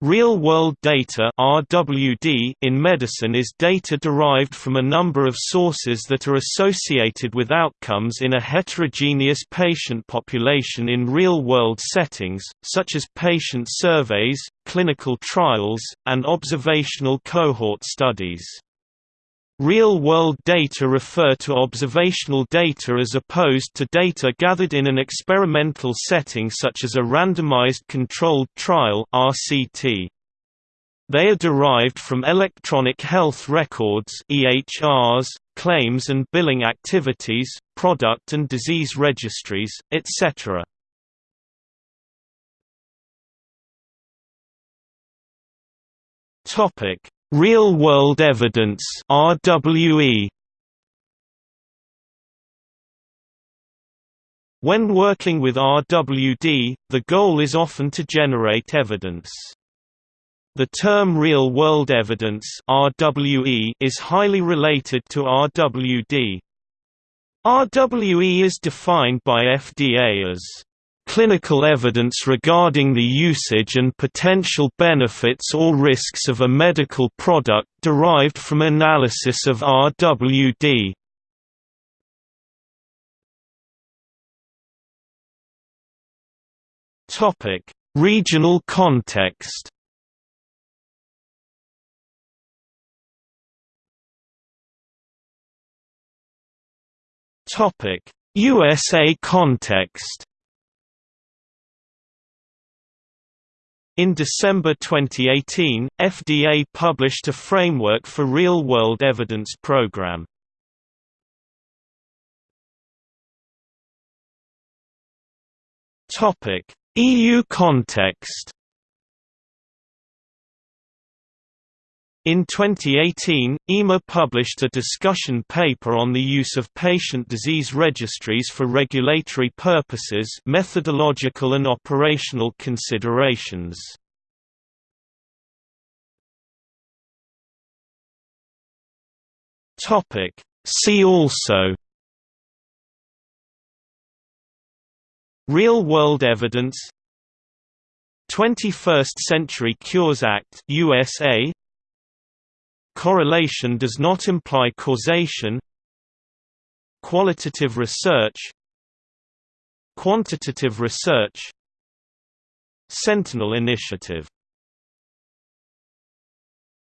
Real-world data (RWD) in medicine is data derived from a number of sources that are associated with outcomes in a heterogeneous patient population in real-world settings, such as patient surveys, clinical trials, and observational cohort studies. Real-world data refer to observational data as opposed to data gathered in an experimental setting such as a randomized controlled trial RCT. They are derived from electronic health records EHRs, claims and billing activities, product and disease registries, etc. Topic: Real-world evidence RWE When working with RWD, the goal is often to generate evidence. The term real-world evidence RWE is highly related to RWD. RWE is defined by FDA as clinical evidence regarding the usage and potential benefits or risks of a medical product derived from analysis of RWD. Topic: Regional context. Topic: USA context. In December 2018, FDA published a framework for real-world evidence program. Topic: EU context. In 2018, EMA published a discussion paper on the use of patient disease registries for regulatory purposes methodological and operational considerations. See also Real-world evidence 21st Century Cures Act USA Correlation does not imply causation. Qualitative research. Quantitative research. Sentinel Initiative